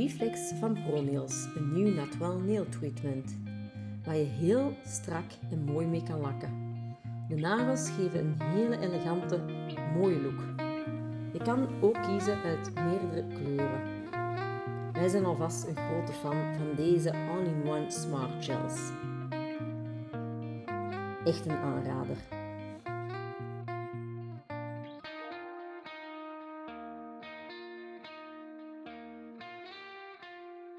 Reflex van ProNails, een nieuw Natwell Nail Treatment, waar je heel strak en mooi mee kan lakken. De nagels geven een hele elegante, mooie look. Je kan ook kiezen uit meerdere kleuren. Wij zijn alvast een grote fan van deze All-in-One Smart Gels. Echt een aanrader.